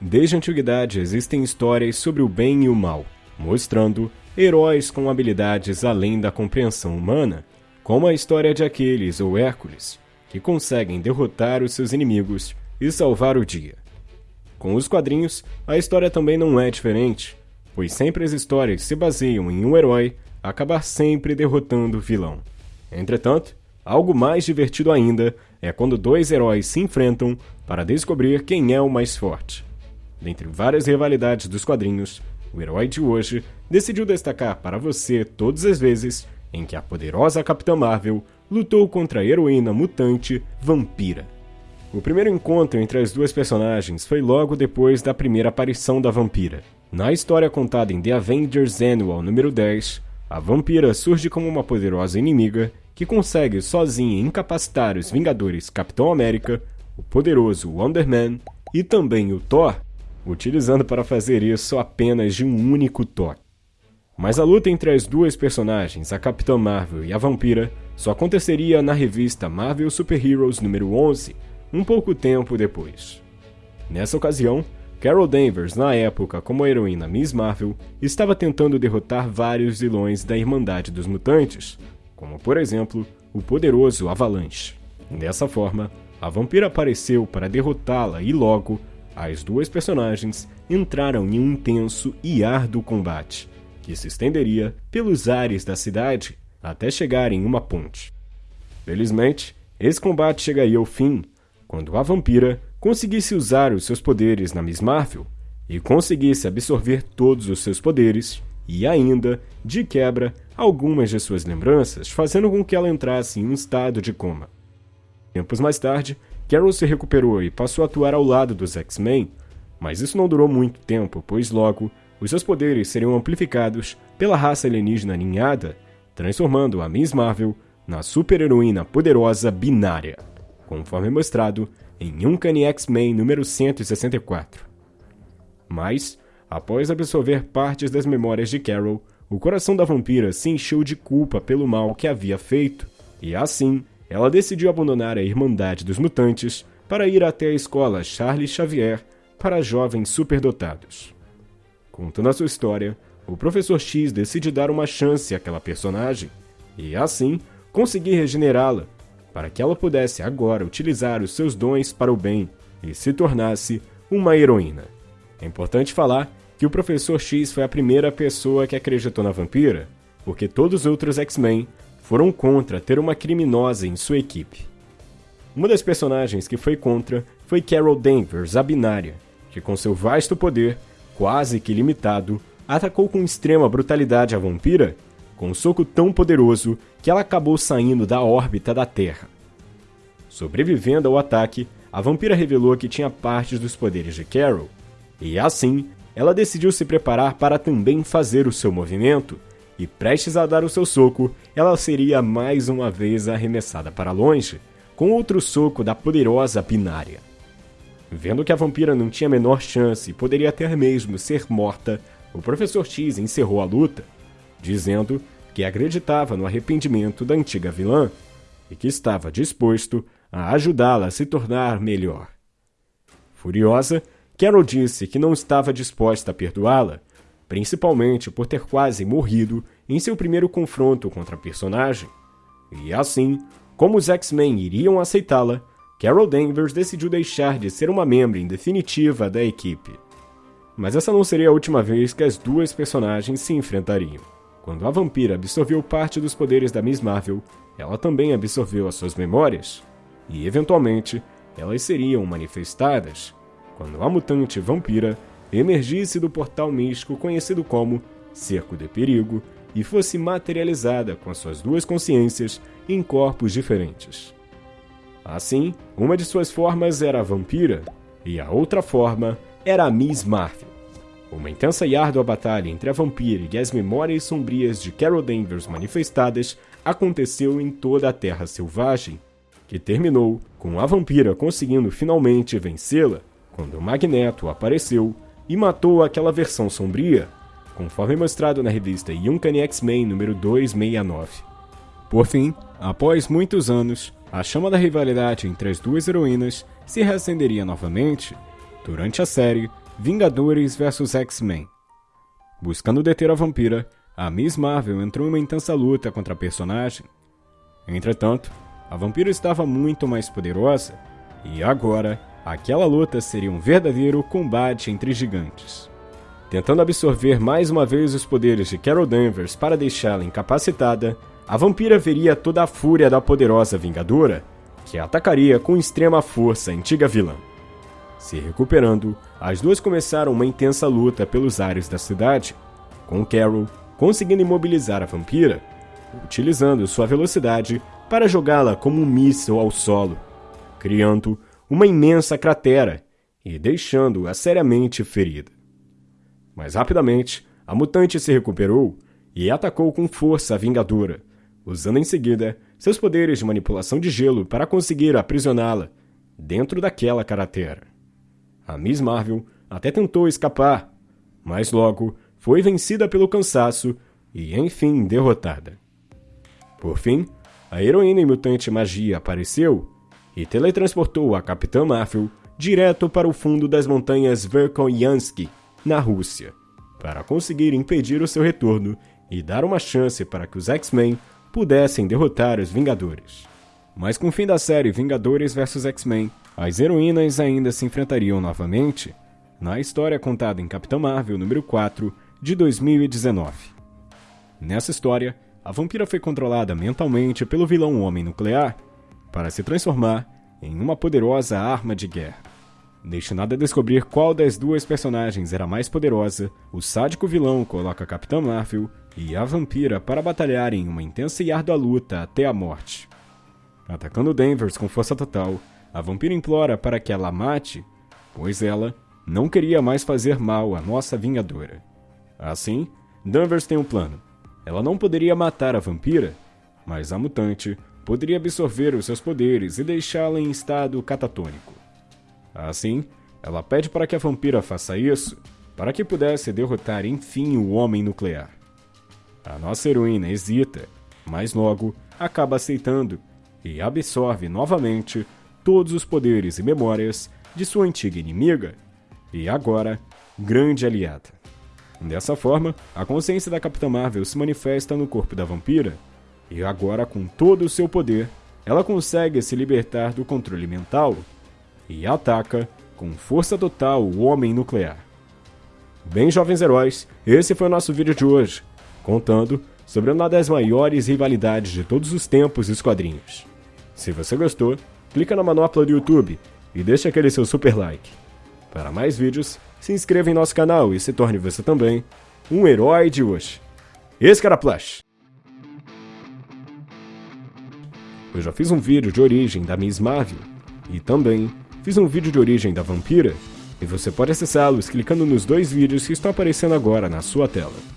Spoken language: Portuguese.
Desde a antiguidade existem histórias sobre o bem e o mal, mostrando heróis com habilidades além da compreensão humana, como a história de Aquiles ou Hércules, que conseguem derrotar os seus inimigos e salvar o dia. Com os quadrinhos, a história também não é diferente, pois sempre as histórias se baseiam em um herói acabar sempre derrotando o vilão. Entretanto, algo mais divertido ainda é quando dois heróis se enfrentam para descobrir quem é o mais forte. Dentre várias rivalidades dos quadrinhos, o herói de hoje decidiu destacar para você todas as vezes em que a poderosa Capitã Marvel lutou contra a heroína mutante Vampira. O primeiro encontro entre as duas personagens foi logo depois da primeira aparição da Vampira. Na história contada em The Avengers Annual número 10, a Vampira surge como uma poderosa inimiga que consegue sozinha incapacitar os Vingadores Capitão América, o poderoso Wonder Man e também o Thor, utilizando para fazer isso apenas de um único toque. Mas a luta entre as duas personagens, a Capitã Marvel e a Vampira, só aconteceria na revista Marvel Super Heroes número 11, um pouco tempo depois. Nessa ocasião, Carol Danvers, na época como a heroína Miss Marvel, estava tentando derrotar vários vilões da Irmandade dos Mutantes, como por exemplo o poderoso Avalanche. Dessa forma, a vampira apareceu para derrotá-la e logo as duas personagens entraram em um intenso e árduo combate, que se estenderia pelos ares da cidade até chegar em uma ponte. Felizmente, esse combate chegaria ao fim quando a vampira conseguisse usar os seus poderes na Miss Marvel e conseguisse absorver todos os seus poderes e ainda, de quebra, algumas de suas lembranças, fazendo com que ela entrasse em um estado de coma. Tempos mais tarde, Carol se recuperou e passou a atuar ao lado dos X-Men, mas isso não durou muito tempo, pois logo os seus poderes seriam amplificados pela raça alienígena ninhada, transformando a Miss Marvel na super-heroína poderosa binária, conforme mostrado em Uncanny X-Men número 164. Mas, após absorver partes das memórias de Carol, o coração da vampira se encheu de culpa pelo mal que havia feito, e assim, ela decidiu abandonar a Irmandade dos Mutantes para ir até a escola Charles Xavier para jovens superdotados. Contando a sua história, o Professor X decide dar uma chance àquela personagem e, assim, conseguir regenerá-la para que ela pudesse agora utilizar os seus dons para o bem e se tornasse uma heroína. É importante falar que o Professor X foi a primeira pessoa que acreditou na vampira, porque todos os outros X-Men foram contra ter uma criminosa em sua equipe. Uma das personagens que foi contra foi Carol Danvers, a binária, que com seu vasto poder quase que limitado, atacou com extrema brutalidade a vampira, com um soco tão poderoso que ela acabou saindo da órbita da Terra. Sobrevivendo ao ataque, a vampira revelou que tinha partes dos poderes de Carol, e assim, ela decidiu se preparar para também fazer o seu movimento, e prestes a dar o seu soco, ela seria mais uma vez arremessada para longe, com outro soco da poderosa binária. Vendo que a vampira não tinha a menor chance e poderia até mesmo ser morta, o Professor X encerrou a luta, dizendo que acreditava no arrependimento da antiga vilã e que estava disposto a ajudá-la a se tornar melhor. Furiosa, Carol disse que não estava disposta a perdoá-la, principalmente por ter quase morrido em seu primeiro confronto contra a personagem. E assim, como os X-Men iriam aceitá-la, Carol Danvers decidiu deixar de ser uma membro em definitiva da equipe. Mas essa não seria a última vez que as duas personagens se enfrentariam. Quando a vampira absorveu parte dos poderes da Miss Marvel, ela também absorveu as suas memórias, e eventualmente elas seriam manifestadas quando a mutante vampira emergisse do portal místico conhecido como Cerco de Perigo e fosse materializada com suas duas consciências em corpos diferentes. Assim, uma de suas formas era a vampira e a outra forma era a Miss Marvel. Uma intensa e árdua batalha entre a vampira e as memórias sombrias de Carol Danvers manifestadas aconteceu em toda a Terra Selvagem, que terminou com a vampira conseguindo finalmente vencê-la quando o Magneto apareceu e matou aquela versão sombria, conforme mostrado na revista Uncanny X-Men número 269. Por fim, após muitos anos, a chama da rivalidade entre as duas heroínas se reacenderia novamente, durante a série Vingadores vs X-Men. Buscando deter a vampira, a Miss Marvel entrou em uma intensa luta contra a personagem. Entretanto, a vampira estava muito mais poderosa e agora aquela luta seria um verdadeiro combate entre gigantes. Tentando absorver mais uma vez os poderes de Carol Danvers para deixá-la incapacitada, a vampira veria toda a fúria da poderosa Vingadora, que atacaria com extrema força a antiga vilã. Se recuperando, as duas começaram uma intensa luta pelos ares da cidade, com Carol conseguindo imobilizar a vampira, utilizando sua velocidade para jogá-la como um míssil ao solo, criando uma imensa cratera e deixando-a seriamente ferida. Mas rapidamente, a mutante se recuperou e atacou com força a Vingadora, usando em seguida seus poderes de manipulação de gelo para conseguir aprisioná-la dentro daquela cratera. A Miss Marvel até tentou escapar, mas logo foi vencida pelo cansaço e enfim derrotada. Por fim, a heroína e mutante magia apareceu e teletransportou a Capitã Marvel direto para o fundo das montanhas Verkhoyansk, na Rússia, para conseguir impedir o seu retorno e dar uma chance para que os X-Men pudessem derrotar os Vingadores. Mas com o fim da série Vingadores vs X-Men, as heroínas ainda se enfrentariam novamente na história contada em Capitã Marvel número 4 de 2019. Nessa história, a vampira foi controlada mentalmente pelo vilão Homem Nuclear para se transformar em uma poderosa arma de guerra. Destinado a descobrir qual das duas personagens era mais poderosa, o sádico vilão coloca a Capitã Marvel e a vampira para batalhar em uma intensa e árdua luta até a morte. Atacando Danvers com força total, a vampira implora para que ela mate, pois ela não queria mais fazer mal à nossa Vingadora. Assim, Danvers tem um plano. Ela não poderia matar a vampira, mas a mutante poderia absorver os seus poderes e deixá-la em estado catatônico. Assim, ela pede para que a vampira faça isso para que pudesse derrotar enfim o homem nuclear. A nossa heroína hesita, mas logo acaba aceitando e absorve novamente todos os poderes e memórias de sua antiga inimiga e agora grande aliada. Dessa forma, a consciência da Capitã Marvel se manifesta no corpo da vampira e agora, com todo o seu poder, ela consegue se libertar do controle mental e ataca com força total o Homem Nuclear. Bem, jovens heróis, esse foi o nosso vídeo de hoje, contando sobre uma das maiores rivalidades de todos os tempos dos quadrinhos. Se você gostou, clica na manopla do YouTube e deixa aquele seu super like. Para mais vídeos, se inscreva em nosso canal e se torne você também um herói de hoje. Esse cara Plush! Eu já fiz um vídeo de origem da Miss Marvel e também Fiz um vídeo de origem da vampira e você pode acessá-los clicando nos dois vídeos que estão aparecendo agora na sua tela.